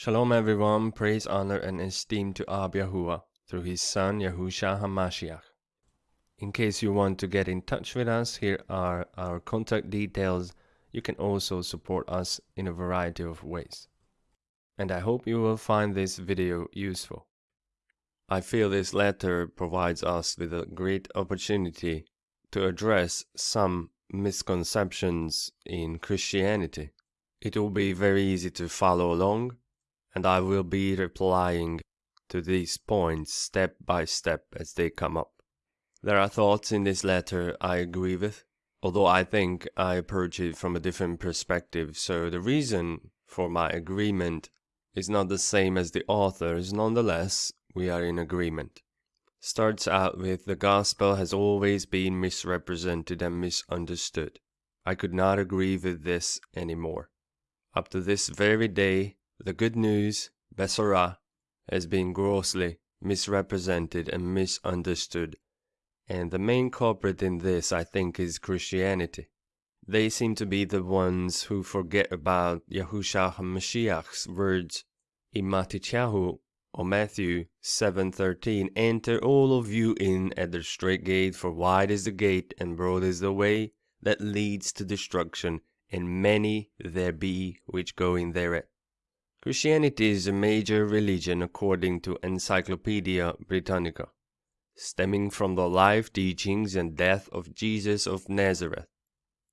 Shalom everyone, praise, honor, and esteem to Ab Yahuwah through his son Yahusha HaMashiach. In case you want to get in touch with us, here are our contact details. You can also support us in a variety of ways. And I hope you will find this video useful. I feel this letter provides us with a great opportunity to address some misconceptions in Christianity. It will be very easy to follow along and I will be replying to these points step by step as they come up. There are thoughts in this letter I agree with, although I think I approach it from a different perspective, so the reason for my agreement is not the same as the author's, nonetheless, we are in agreement. Starts out with the gospel has always been misrepresented and misunderstood. I could not agree with this anymore. Up to this very day, the good news, Besorah, has been grossly misrepresented and misunderstood, and the main culprit in this, I think, is Christianity. They seem to be the ones who forget about Yahushua HaMashiach's words in Matityahu or Matthew 7:13, "Enter all of you in at the straight gate, for wide is the gate and broad is the way that leads to destruction, and many there be which go in thereat." Christianity is a major religion according to Encyclopedia Britannica, stemming from the life, teachings, and death of Jesus of Nazareth.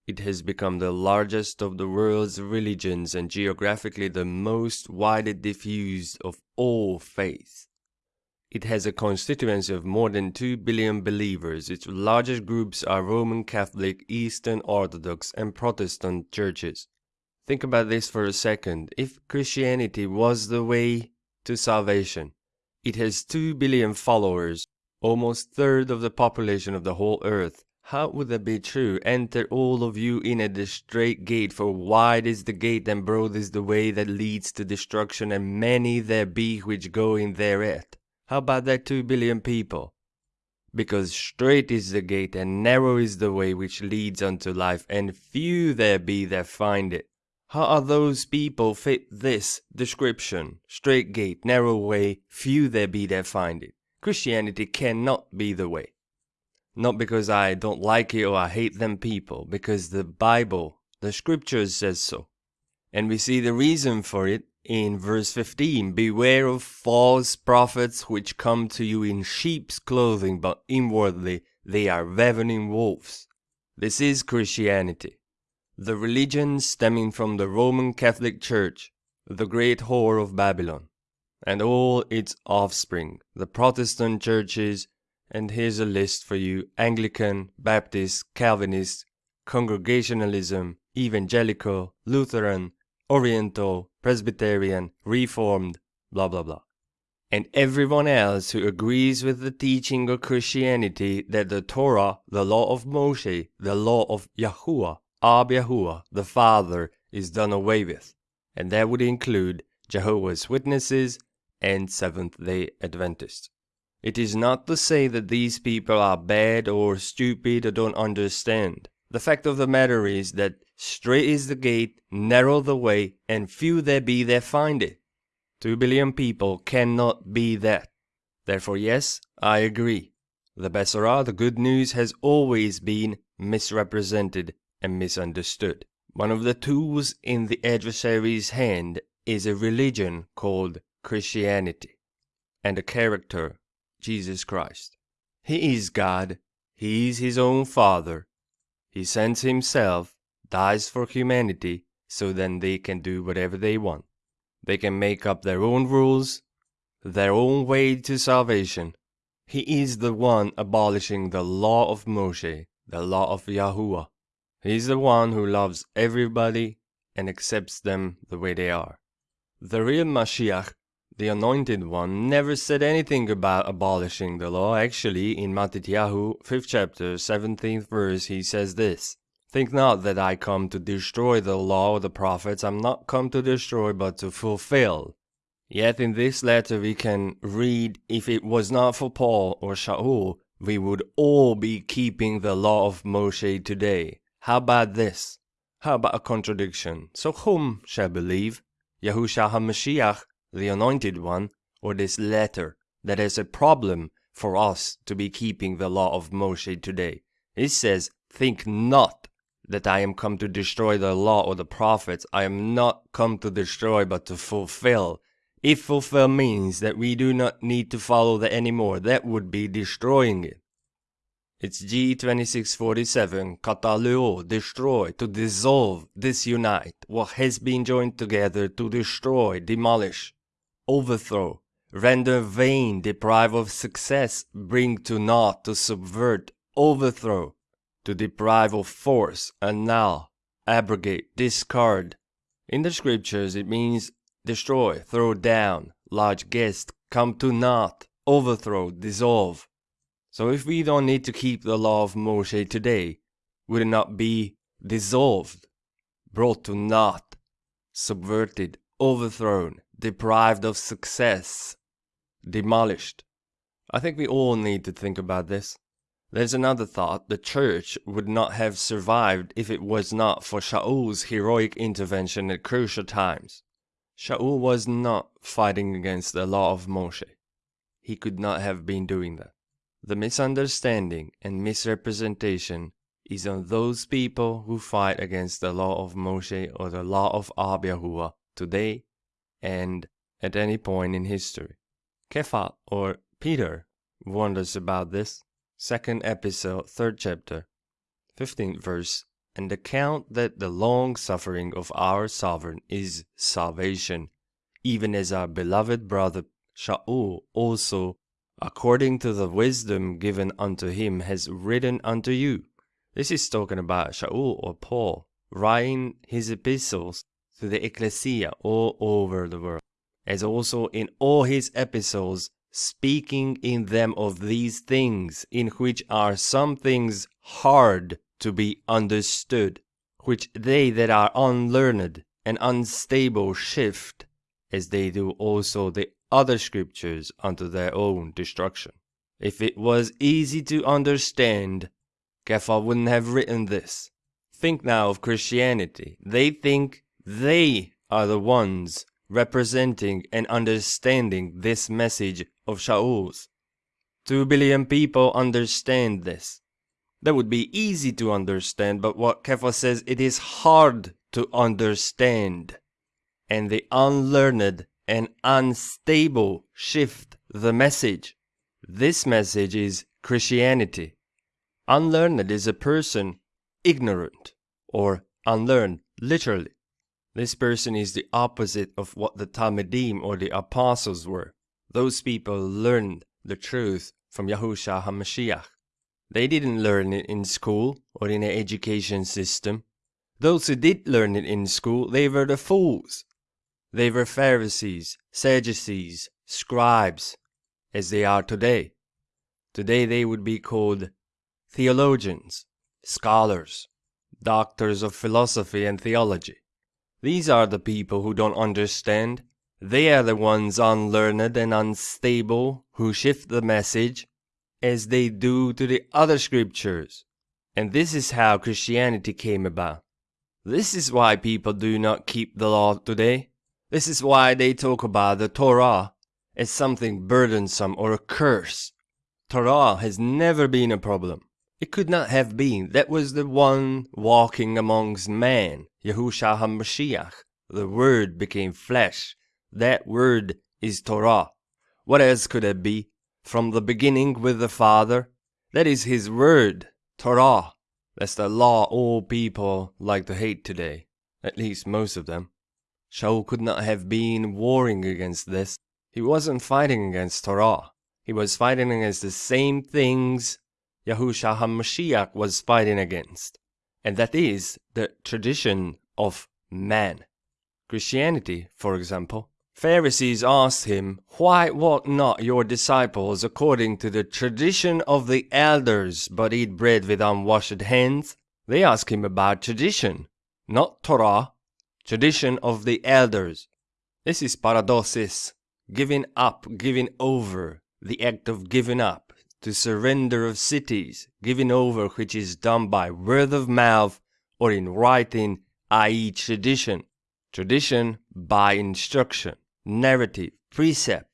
It has become the largest of the world's religions and geographically the most widely diffused of all faiths. It has a constituency of more than 2 billion believers. Its largest groups are Roman Catholic, Eastern Orthodox, and Protestant churches. Think about this for a second. If Christianity was the way to salvation, it has 2 billion followers, almost third of the population of the whole earth. How would that be true? Enter all of you in at the straight gate, for wide is the gate and broad is the way that leads to destruction, and many there be which go in thereat. How about that 2 billion people? Because straight is the gate and narrow is the way which leads unto life, and few there be that find it. How are those people fit this description? Straight gate, narrow way, few there be that find it. Christianity cannot be the way. Not because I don't like it or I hate them people, because the Bible, the scriptures says so. And we see the reason for it in verse 15 Beware of false prophets which come to you in sheep's clothing, but inwardly they are ravening wolves. This is Christianity the religion stemming from the Roman Catholic Church, the great whore of Babylon, and all its offspring, the Protestant churches, and here's a list for you Anglican, Baptist, Calvinist, Congregationalism, Evangelical, Lutheran, Oriental, Presbyterian, Reformed, blah blah blah. And everyone else who agrees with the teaching of Christianity that the Torah, the law of Moshe, the law of Yahuwah, Ab Yahuwah, the Father, is done away with, and that would include Jehovah's Witnesses and Seventh day Adventists. It is not to say that these people are bad or stupid or don't understand. The fact of the matter is that straight is the gate, narrow the way, and few there be that find it. Two billion people cannot be that. Therefore, yes, I agree. The Besorah, the good news, has always been misrepresented and misunderstood. One of the tools in the adversary's hand is a religion called Christianity, and a character, Jesus Christ. He is God, He is His own Father. He sends Himself, dies for humanity, so then they can do whatever they want. They can make up their own rules, their own way to salvation. He is the one abolishing the law of Moshe, the law of Yahuwah. He's the one who loves everybody and accepts them the way they are. The real Mashiach, the anointed one, never said anything about abolishing the law. Actually, in Matityahu, 5th chapter, 17th verse, he says this. Think not that I come to destroy the law or the prophets. I'm not come to destroy, but to fulfill. Yet in this letter we can read, if it was not for Paul or Shaul, we would all be keeping the law of Moshe today. How about this? How about a contradiction? So whom shall believe? Yahushua HaMashiach the Anointed One, or this letter that is a problem for us to be keeping the law of Moshe today. It says, Think not that I am come to destroy the law or the prophets. I am not come to destroy, but to fulfill. If fulfill means that we do not need to follow that anymore, that would be destroying it. It's G2647, kataleo, destroy, to dissolve, disunite, what has been joined together, to destroy, demolish, overthrow, render vain, deprive of success, bring to naught, to subvert, overthrow, to deprive of force, annul, abrogate, discard. In the scriptures, it means destroy, throw down, large guest, come to naught, overthrow, dissolve. So if we don't need to keep the law of Moshe today, would it not be dissolved, brought to naught, subverted, overthrown, deprived of success, demolished? I think we all need to think about this. There's another thought. The church would not have survived if it was not for Shaul's heroic intervention at crucial times. Shaul was not fighting against the law of Moshe. He could not have been doing that. The misunderstanding and misrepresentation is on those people who fight against the law of Moshe or the law of Ab Yahuwah today and at any point in history. Kepha or Peter us about this. Second episode, third chapter, 15th verse and account that the long suffering of our sovereign is salvation, even as our beloved brother Shaul also, according to the wisdom given unto him, has written unto you. This is talking about Shaul or Paul, writing his epistles to the ecclesia all over the world, as also in all his epistles, speaking in them of these things, in which are some things hard to be understood, which they that are unlearned and unstable shift, as they do also the other scriptures unto their own destruction. If it was easy to understand, Kepha wouldn't have written this. Think now of Christianity. They think they are the ones representing and understanding this message of Shaul's. Two billion people understand this. That would be easy to understand, but what Kepha says, it is hard to understand. And the unlearned and unstable shift the message. This message is Christianity. Unlearned is a person ignorant or unlearned, literally. This person is the opposite of what the Talmidim or the apostles were. Those people learned the truth from Yahushua HaMashiach. They didn't learn it in school or in an education system. Those who did learn it in school, they were the fools. They were Pharisees, Sadducees, scribes, as they are today. Today they would be called theologians, scholars, doctors of philosophy and theology. These are the people who don't understand. They are the ones unlearned and unstable who shift the message as they do to the other scriptures. And this is how Christianity came about. This is why people do not keep the law today. This is why they talk about the Torah as something burdensome or a curse. Torah has never been a problem. It could not have been. That was the one walking amongst men, Yahushua HaMashiach. The Word became flesh. That Word is Torah. What else could it be? from the beginning with the Father. That is His Word, Torah. That's the law all people like to hate today, at least most of them. Shaul could not have been warring against this. He wasn't fighting against Torah. He was fighting against the same things Yahushua HaMashiach was fighting against. And that is the tradition of man. Christianity, for example, Pharisees asked him, Why walk not your disciples according to the tradition of the elders, but eat bread with unwashed hands? They ask him about tradition, not Torah, tradition of the elders. This is paradosis, giving up, giving over, the act of giving up, to surrender of cities, giving over which is done by word of mouth or in writing, i.e., tradition. Tradition by instruction. narrative, precept.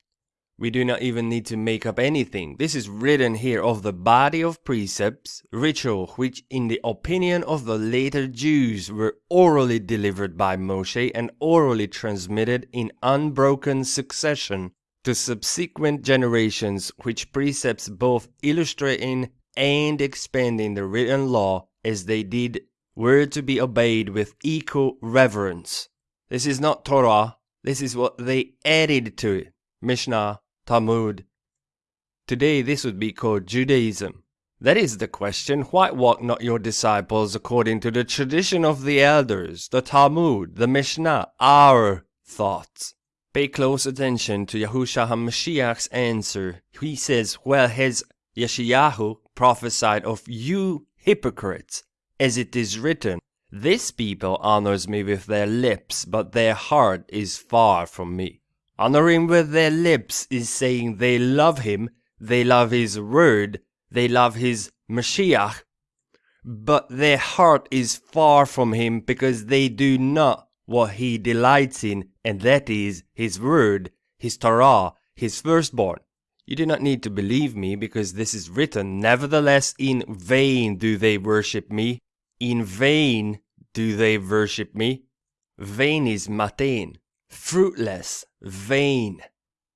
We do not even need to make up anything. This is written here of the body of precepts, ritual, which in the opinion of the later Jews were orally delivered by Moshe and orally transmitted in unbroken succession to subsequent generations, which precepts both illustrating and expanding the written law as they did were to be obeyed with equal reverence. This is not Torah, this is what they added to it. Mishnah, Talmud. Today this would be called Judaism. That is the question. Why walk not your disciples according to the tradition of the elders, the Talmud, the Mishnah, our thoughts? Pay close attention to Yahushua HaMashiach's answer. He says, Well has Yeshayahu prophesied of you hypocrites, as it is written, This people honors me with their lips, but their heart is far from me. Honoring with their lips is saying they love him, they love his word, they love his Mashiach, but their heart is far from him because they do not what he delights in, and that is his word, his Torah, his firstborn. You do not need to believe me because this is written. Nevertheless, in vain do they worship me. In vain do they worship me. Vain is matain fruitless, vain.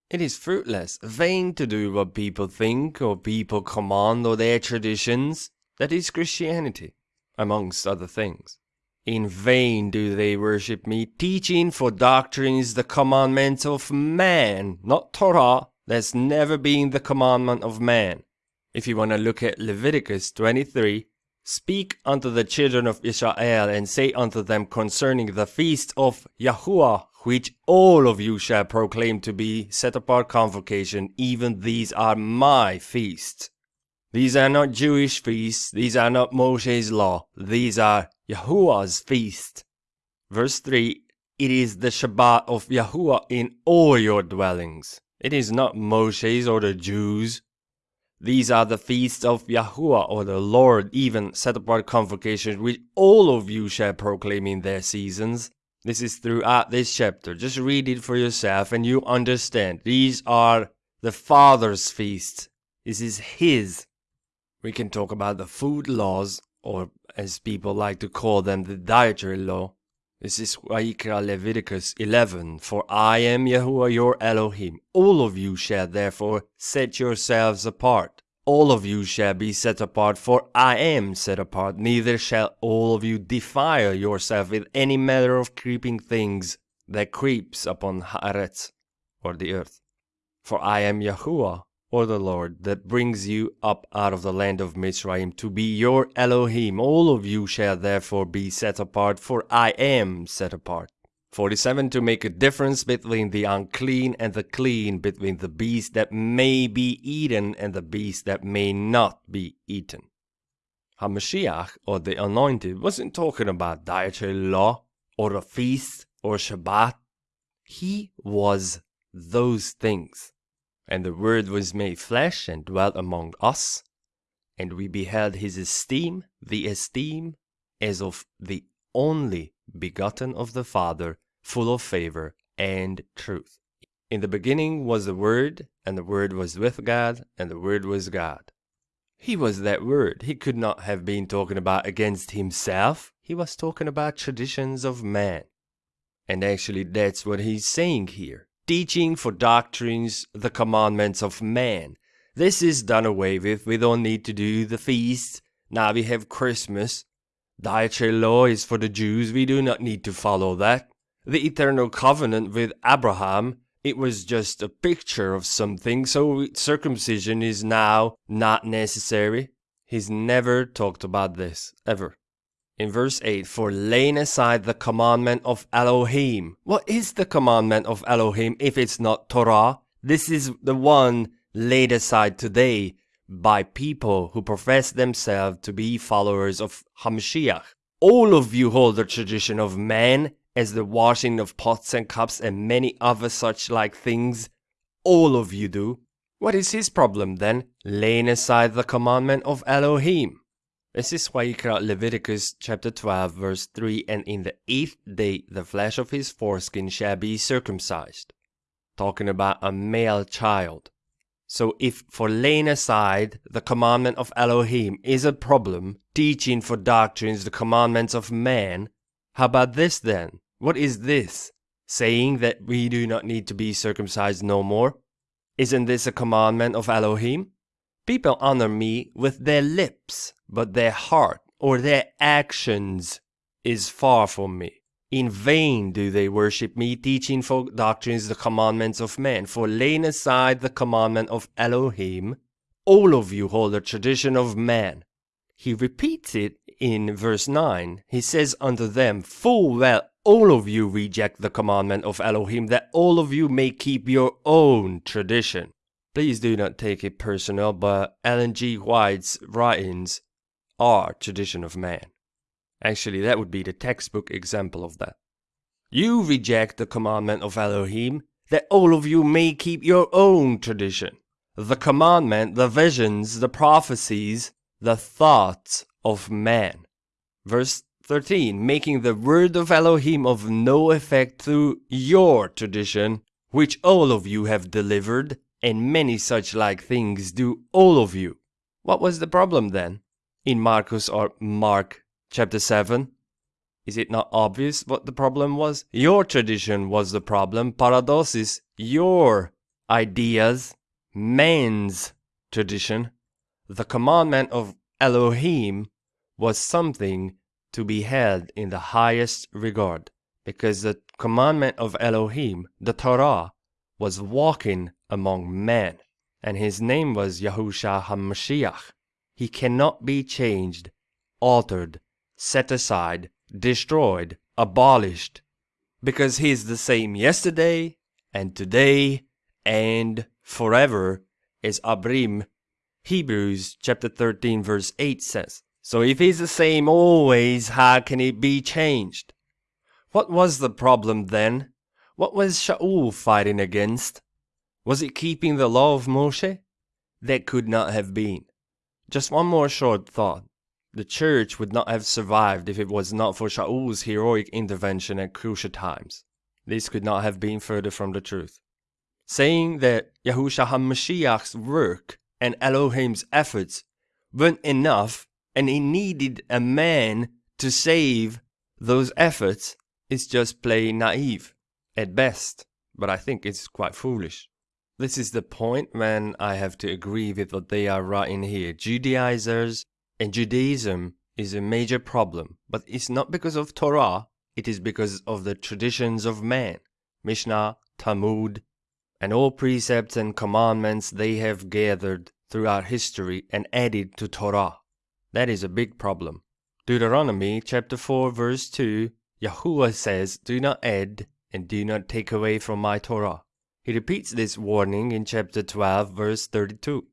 It is fruitless, vain to do what people think or people command or their traditions. That is Christianity, amongst other things. In vain do they worship me, teaching for doctrines the commandments of man, not Torah. That's never been the commandment of man. If you want to look at Leviticus 23, Speak unto the children of Israel, and say unto them concerning the feast of Yahuwah, which all of you shall proclaim to be set apart convocation, even these are my feasts. These are not Jewish feasts, these are not Moshe's law, these are Yahuwah's feast. Verse 3 It is the Shabbat of Yahuwah in all your dwellings. It is not Moshe's or the Jews. These are the feasts of Yahuwah or the Lord, even set apart convocations which all of you shall proclaim in their seasons. This is throughout this chapter. Just read it for yourself and you understand. These are the Father's feasts. This is His. We can talk about the food laws, or as people like to call them, the dietary law. This is Vayikra Leviticus 11. For I am Yahuwah your Elohim. All of you shall therefore set yourselves apart. All of you shall be set apart, for I am set apart. Neither shall all of you defile yourself with any manner of creeping things that creeps upon Haaretz, or the earth. For I am Yahuwah, or the Lord, that brings you up out of the land of Mizraim to be your Elohim. All of you shall therefore be set apart, for I am set apart. 47 To make a difference between the unclean and the clean, between the beast that may be eaten and the beast that may not be eaten. Hamashiach, or the Anointed, wasn't talking about dietary law, or a feast, or Shabbat. He was those things. And the Word was made flesh and dwelt among us, and we beheld his esteem, the esteem as of the only begotten of the Father, full of favor and truth. In the beginning was the Word, and the Word was with God, and the Word was God. He was that Word. He could not have been talking about against himself. He was talking about traditions of man. And actually, that's what he's saying here teaching for doctrines the commandments of man. This is done away with. We don't need to do the feasts. Now we have Christmas. Dietary law is for the Jews. We do not need to follow that. The eternal covenant with Abraham, it was just a picture of something, so circumcision is now not necessary. He's never talked about this, ever in verse 8 for laying aside the commandment of Elohim. What is the commandment of Elohim if it's not Torah? This is the one laid aside today by people who profess themselves to be followers of Hamashiach. All of you hold the tradition of man as the washing of pots and cups and many other such like things. All of you do. What is his problem then? Laying aside the commandment of Elohim. This is why you call Leviticus chapter 12 verse 3 and in the eighth day the flesh of his foreskin shall be circumcised. talking about a male child. So if for laying aside the commandment of Elohim is a problem, teaching for doctrines the commandments of man, how about this then? What is this? Saying that we do not need to be circumcised no more? Isn't this a commandment of Elohim? People honor me with their lips, but their heart or their actions is far from me. In vain do they worship me, teaching for doctrines the commandments of men. For laying aside the commandment of Elohim, all of you hold the tradition of man. He repeats it in verse 9. He says unto them, Full well all of you reject the commandment of Elohim, that all of you may keep your own tradition. Please do not take it personal, but Ellen G. White's writings are tradition of man. Actually, that would be the textbook example of that. You reject the commandment of Elohim, that all of you may keep your own tradition. The commandment, the visions, the prophecies, the thoughts of man. Verse 13, making the word of Elohim of no effect through your tradition, which all of you have delivered, and many such like things do all of you. What was the problem then? In Marcus or Mark chapter 7. Is it not obvious what the problem was? Your tradition was the problem. Paradosis, your ideas, man's tradition. The commandment of Elohim was something to be held in the highest regard, because the commandment of Elohim, the Torah, was walking among men, and his name was Yahusha HaMashiach. He cannot be changed, altered, set aside, destroyed, abolished, because he is the same yesterday and today and forever, as Abrim, Hebrews chapter 13 verse 8 says. So if he's the same always, how can he be changed? What was the problem then? What was Shaul fighting against? Was it keeping the law of Moshe? That could not have been. Just one more short thought. The church would not have survived if it was not for Shaul's heroic intervention at crucial times. This could not have been further from the truth. Saying that Yahushua HaMashiach's work and Elohim's efforts weren't enough and he needed a man to save those efforts is just plain naive at best, but I think it's quite foolish. This is the point when I have to agree with what they are writing here. Judaizers and Judaism is a major problem, but it's not because of Torah, it is because of the traditions of man, Mishnah, Talmud, and all precepts and commandments they have gathered throughout history and added to Torah. That is a big problem. Deuteronomy chapter 4 verse 2, Yahuwah says, Do not add and do not take away from my Torah. He repeats this warning in chapter 12 verse 32.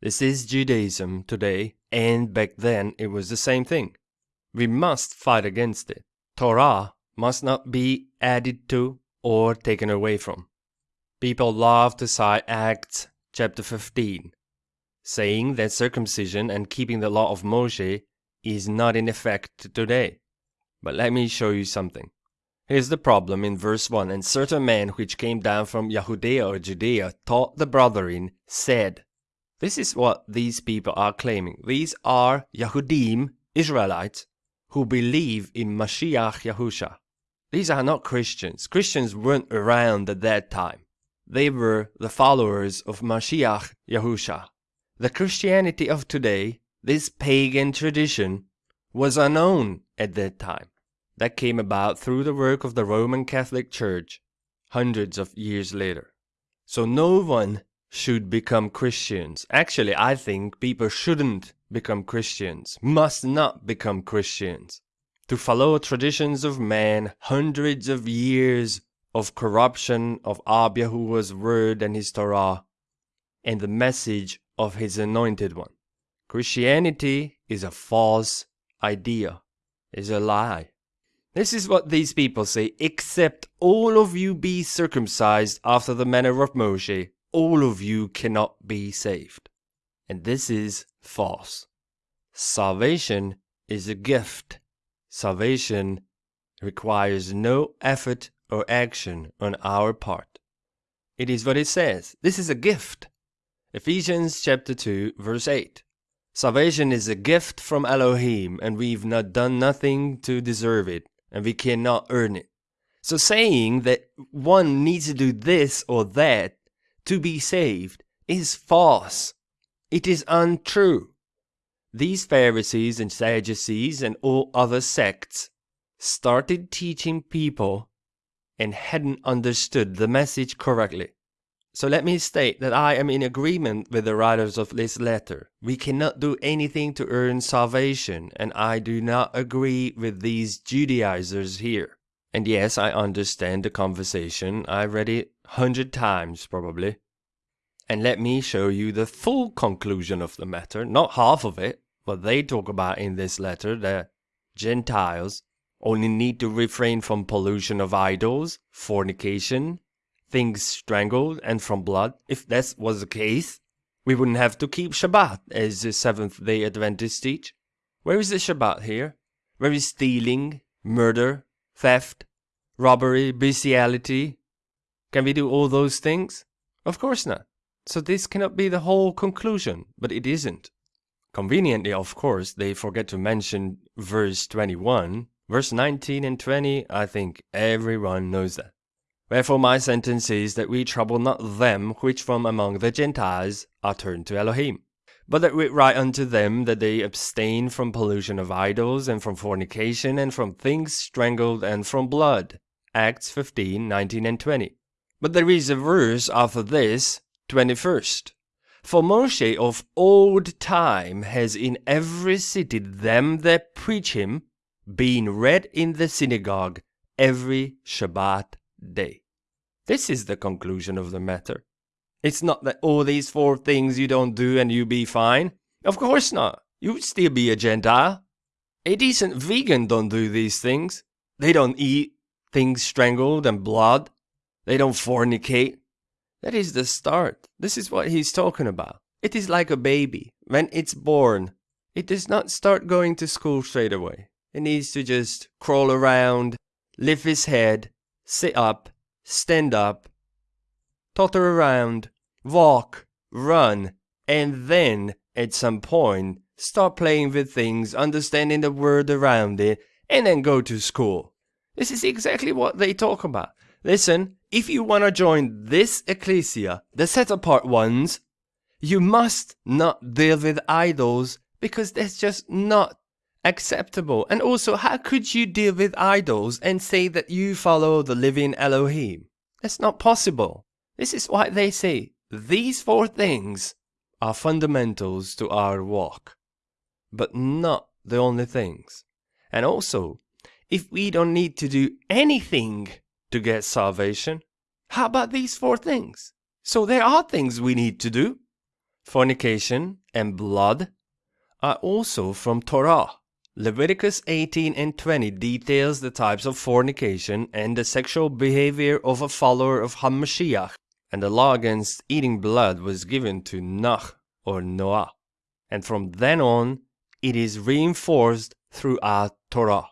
This is Judaism today, and back then it was the same thing. We must fight against it. Torah must not be added to or taken away from. People love to cite Acts chapter 15, saying that circumcision and keeping the law of Moshe is not in effect today. But let me show you something. Here's the problem in verse 1 And certain men which came down from Yahudea or Judea taught the brethren, said, this is what these people are claiming. These are Yahudim, Israelites, who believe in Mashiach Yahusha. These are not Christians. Christians weren't around at that time. They were the followers of Mashiach Yahusha. The Christianity of today, this pagan tradition, was unknown at that time. That came about through the work of the Roman Catholic Church hundreds of years later. So no one should become Christians. Actually, I think people shouldn't become Christians, must not become Christians. To follow traditions of man, hundreds of years of corruption of Ab word and his Torah, and the message of his anointed one. Christianity is a false idea, is a lie. This is what these people say, except all of you be circumcised after the manner of Moshe, all of you cannot be saved. And this is false. Salvation is a gift. Salvation requires no effort or action on our part. It is what it says. This is a gift. Ephesians chapter 2, verse 8. Salvation is a gift from Elohim, and we've not done nothing to deserve it, and we cannot earn it. So saying that one needs to do this or that to be saved is false. It is untrue. These Pharisees and Sadducees and all other sects started teaching people and hadn't understood the message correctly. So let me state that I am in agreement with the writers of this letter. We cannot do anything to earn salvation, and I do not agree with these Judaizers here. And yes, I understand the conversation. I read it hundred times probably. And let me show you the full conclusion of the matter, not half of it. What they talk about in this letter, the Gentiles only need to refrain from pollution of idols, fornication, things strangled, and from blood. If that was the case, we wouldn't have to keep Shabbat, as the Seventh day Adventists teach. Where is the Shabbat here? Where is stealing, murder, theft, robbery, bestiality? Can we do all those things? Of course not. So this cannot be the whole conclusion, but it isn't. Conveniently, of course, they forget to mention verse 21. Verse 19 and 20, I think everyone knows that. Wherefore my sentence is that we trouble not them which from among the Gentiles are turned to Elohim, but that we write unto them that they abstain from pollution of idols, and from fornication, and from things strangled, and from blood. Acts 15, 19 and 20. But there is a verse after this, 21st. For Moshe of old time has in every city them that preach him, being read in the synagogue every Shabbat day. This is the conclusion of the matter. It's not that all these four things you don't do and you be fine. Of course not. You would still be a Gentile. A decent vegan don't do these things. They don't eat things strangled and blood. They don't fornicate. That is the start. This is what he's talking about. It is like a baby. When it's born, it does not start going to school straight away. It needs to just crawl around, lift his head, sit up, stand up, totter around, walk, run, and then, at some point, start playing with things, understanding the world around it, and then go to school. This is exactly what they talk about. Listen, if you want to join this ecclesia, the set apart ones, you must not deal with idols because that's just not acceptable. And also, how could you deal with idols and say that you follow the living Elohim? That's not possible. This is why they say these four things are fundamentals to our walk, but not the only things. And also, if we don't need to do anything to get salvation, how about these four things? So there are things we need to do. Fornication and blood are also from Torah. Leviticus 18 and 20 details the types of fornication and the sexual behavior of a follower of Hamashiach, and the law against eating blood was given to Noach or Noah. And from then on, it is reinforced throughout Torah.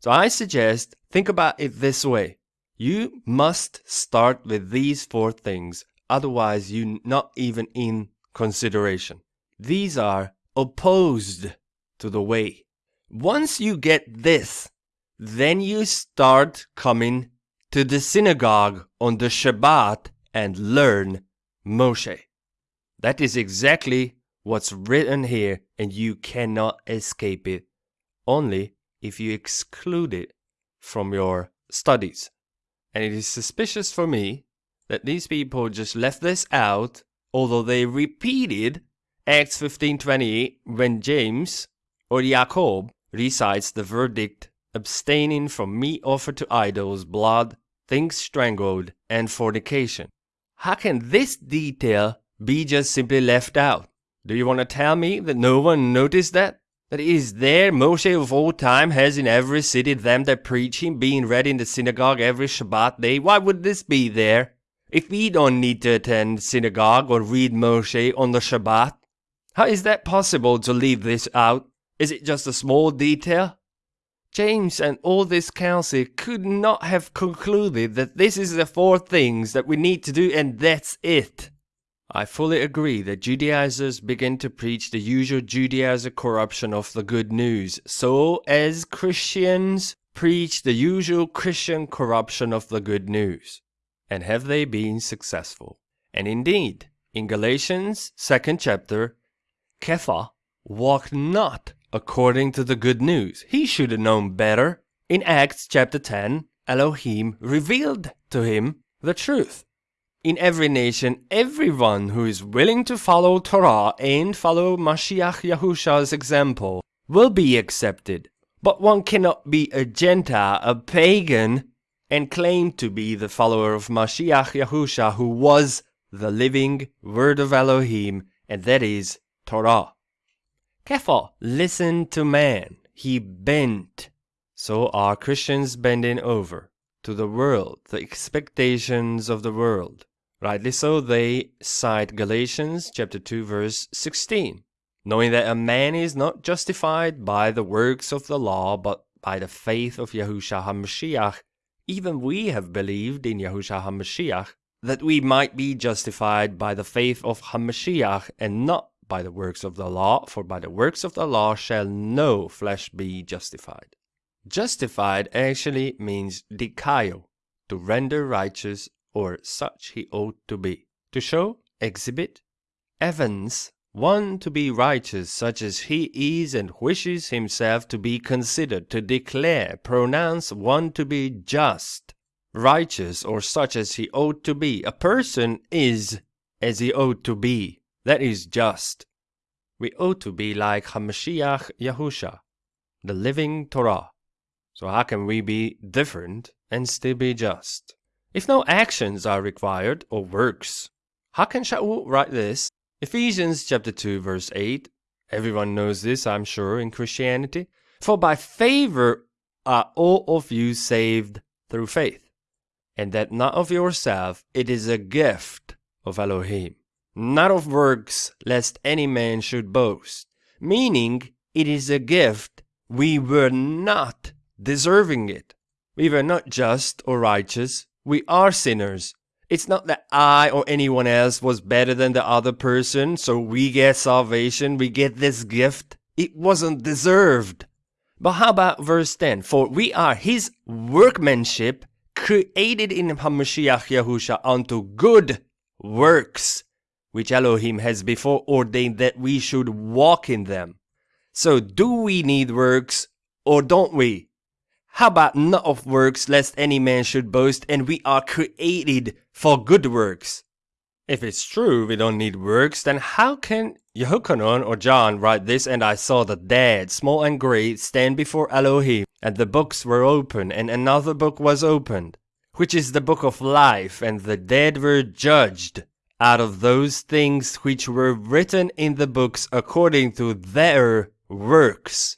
So I suggest think about it this way. You must start with these four things, otherwise you're not even in consideration. These are opposed to the way. Once you get this, then you start coming to the synagogue on the Shabbat and learn Moshe. That is exactly what's written here, and you cannot escape it, only if you exclude it from your studies. And it is suspicious for me that these people just left this out although they repeated Acts 15:28 when James or Jacob recites the verdict abstaining from meat offered to idols, blood, things strangled, and fornication. How can this detail be just simply left out? Do you want to tell me that no one noticed that? That is there Moshe of old time has in every city them that preach him being read in the synagogue every Shabbat day? Why would this be there? If we don't need to attend synagogue or read Moshe on the Shabbat, how is that possible to leave this out? Is it just a small detail? James and all this council could not have concluded that this is the four things that we need to do and that's it. I fully agree that Judaizers begin to preach the usual Judaizer corruption of the good news, so as Christians preach the usual Christian corruption of the good news. And have they been successful? And indeed, in Galatians 2nd chapter, Kepha walked not according to the good news. He should have known better. In Acts chapter 10, Elohim revealed to him the truth in every nation, everyone who is willing to follow Torah and follow Mashiach Yahusha's example will be accepted. But one cannot be a Gentile, a pagan, and claim to be the follower of Mashiach Yahusha who was the living word of Elohim, and that is Torah. Kepha listen to man, he bent. So are Christians bending over to the world, the expectations of the world. Rightly so, they cite Galatians chapter 2 verse 16, knowing that a man is not justified by the works of the law, but by the faith of Yahushua HaMashiach. Even we have believed in Yahushua HaMashiach, that we might be justified by the faith of HaMashiach, and not by the works of the law, for by the works of the law shall no flesh be justified. Justified actually means dikayo, to render righteous or such he ought to be, to show, exhibit, evince one to be righteous such as he is and wishes himself to be considered, to declare, pronounce one to be just, righteous, or such as he ought to be. A person is as he ought to be. That is just. We ought to be like Hamashiach Yahusha, the living Torah. So how can we be different and still be just? If no actions are required, or works, how can Shaul write this? Ephesians chapter 2 verse 8. Everyone knows this, I'm sure, in Christianity. For by favor are all of you saved through faith, and that not of yourself, it is a gift of Elohim, not of works, lest any man should boast. Meaning, it is a gift, we were not deserving it. We were not just or righteous, we are sinners. It's not that I or anyone else was better than the other person, so we get salvation, we get this gift. It wasn't deserved. But how about verse 10? For we are his workmanship, created in Hamashiach Yahusha unto good works, which Elohim has before ordained that we should walk in them. So do we need works, or don't we? How about not of works, lest any man should boast, and we are created for good works? If it's true we don't need works, then how can Yehochanan or John write this, and I saw the dead, small and great, stand before Elohim, and the books were opened, and another book was opened, which is the book of life, and the dead were judged out of those things which were written in the books according to their works.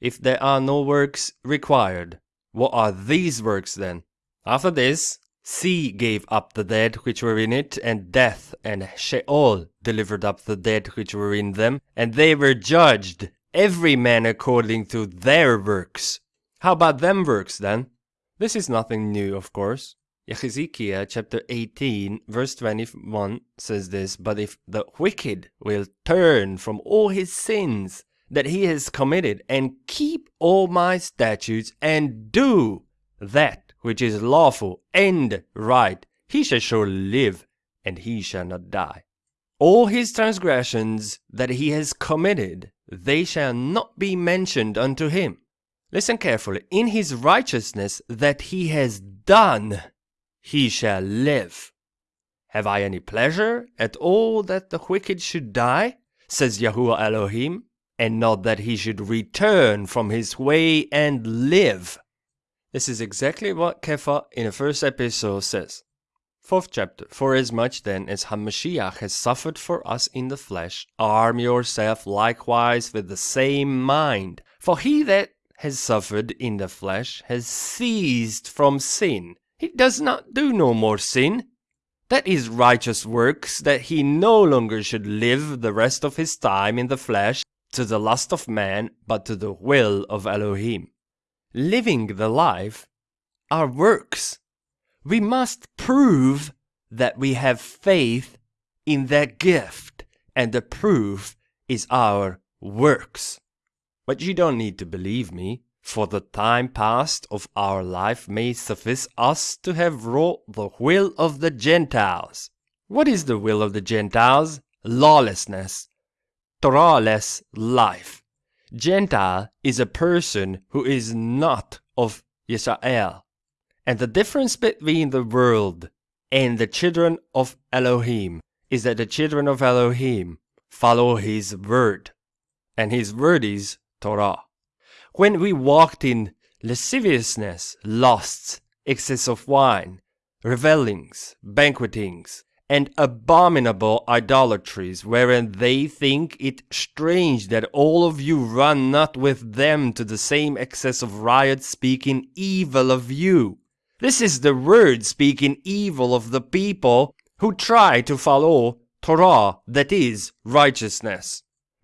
If there are no works required, what are these works then? After this, sea gave up the dead which were in it, and death and Sheol delivered up the dead which were in them, and they were judged, every man according to their works. How about them works then? This is nothing new, of course. Ezekiel chapter 18, verse 21 says this But if the wicked will turn from all his sins that he has committed, and keep all my statutes, and do that which is lawful and right, he shall surely live, and he shall not die. All his transgressions that he has committed, they shall not be mentioned unto him. Listen carefully. In his righteousness that he has done, he shall live. Have I any pleasure at all that the wicked should die? says Yahuwah Elohim and not that he should return from his way and live. This is exactly what Kepha in the first episode says. Fourth chapter. For as much then as Hamashiach has suffered for us in the flesh, arm yourself likewise with the same mind. For he that has suffered in the flesh has ceased from sin. He does not do no more sin. That is righteous works, that he no longer should live the rest of his time in the flesh, to the lust of man, but to the will of Elohim. living the life are works. We must prove that we have faith in that gift, and the proof is our works. But you don't need to believe me, for the time past of our life may suffice us to have wrought the will of the Gentiles. What is the will of the Gentiles? Lawlessness, Torahless life. Gentile is a person who is not of Israel. And the difference between the world and the children of Elohim is that the children of Elohim follow his word. And his word is Torah. When we walked in lasciviousness, lusts, excess of wine, revellings, banquetings, and abominable idolatries, wherein they think it strange that all of you run not with them to the same excess of riot, speaking evil of you. This is the word speaking evil of the people who try to follow Torah, that is, righteousness.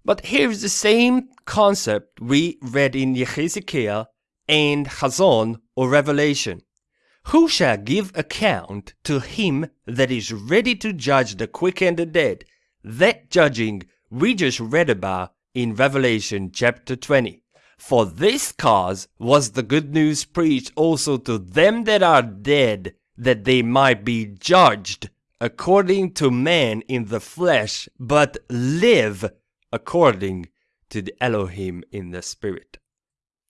But here's the same concept we read in Yehezekiel and Chazon or Revelation. Who shall give account to him that is ready to judge the quick and the dead? That judging we just read about in Revelation chapter 20. For this cause was the good news preached also to them that are dead, that they might be judged according to man in the flesh, but live according to the Elohim in the spirit.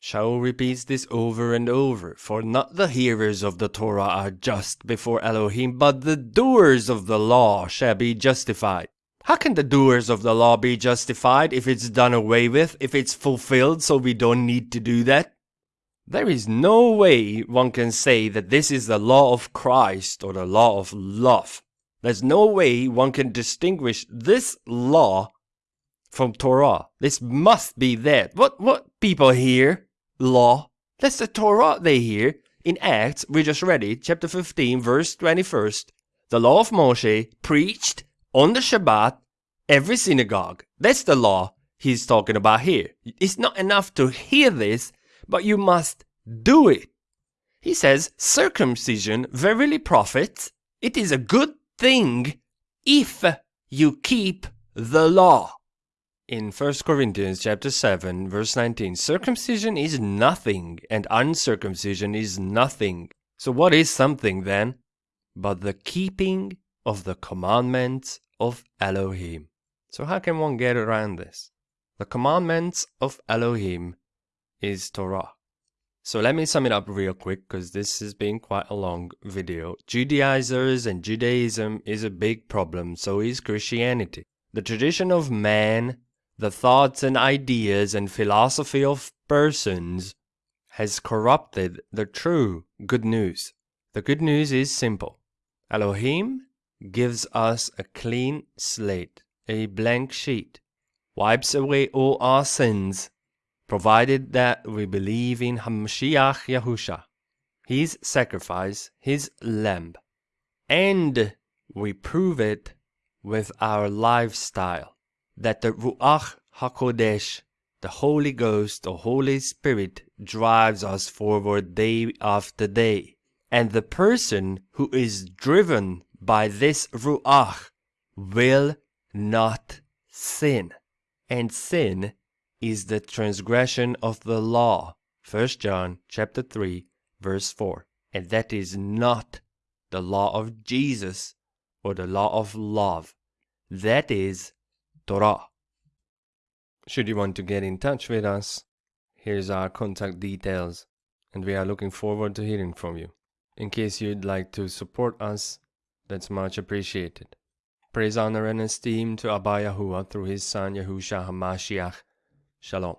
Shaul repeats this over and over, for not the hearers of the Torah are just before Elohim, but the doers of the law shall be justified. How can the doers of the law be justified if it's done away with, if it's fulfilled so we don't need to do that? There is no way one can say that this is the law of Christ or the law of love. There's no way one can distinguish this law from Torah. This must be that. What what people hear law. That's the Torah they hear. In Acts, we just read it, chapter 15, verse 21st. The law of Moshe preached on the Shabbat, every synagogue. That's the law he's talking about here. It's not enough to hear this, but you must do it. He says, circumcision verily profits. It is a good thing if you keep the law. In 1 Corinthians chapter 7 verse 19, circumcision is nothing and uncircumcision is nothing. So what is something then? But the keeping of the commandments of Elohim. So how can one get around this? The commandments of Elohim is Torah. So let me sum it up real quick because this has been quite a long video. Judaizers and Judaism is a big problem, so is Christianity. The tradition of man the thoughts and ideas and philosophy of persons has corrupted the true good news. The good news is simple. Elohim gives us a clean slate, a blank sheet, wipes away all our sins, provided that we believe in Hamashiach Yahusha, his sacrifice, his lamb, and we prove it with our lifestyle that the Ruach HaKodesh, the Holy Ghost, the Holy Spirit, drives us forward day after day. And the person who is driven by this Ruach will not sin. And sin is the transgression of the law. 1 John chapter 3 verse 4. And that is not the law of Jesus or the law of love. That is Torah. Should you want to get in touch with us, here's our contact details, and we are looking forward to hearing from you. In case you'd like to support us, that's much appreciated. Praise, honor, and esteem to Abba Yahuwah through his son Yahushua HaMashiach. Shalom.